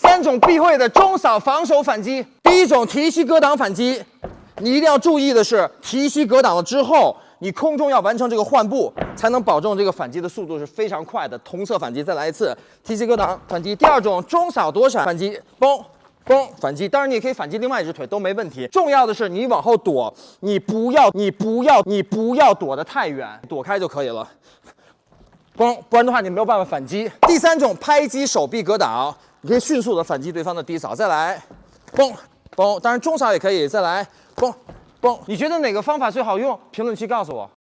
三种必会的中扫防守反击。第一种提膝格挡反击，你一定要注意的是，提膝格挡了之后，你空中要完成这个换步，才能保证这个反击的速度是非常快的。同侧反击，再来一次提膝格挡反击。第二种中扫躲闪反击，嘣。嘣，反击，当然你也可以反击另外一只腿都没问题。重要的是你往后躲，你不要，你不要，你不要躲得太远，躲开就可以了。嘣，不然的话你没有办法反击。第三种拍击手臂格挡，你可以迅速的反击对方的低扫。再来，嘣嘣，当然中扫也可以。再来，嘣嘣，你觉得哪个方法最好用？评论区告诉我。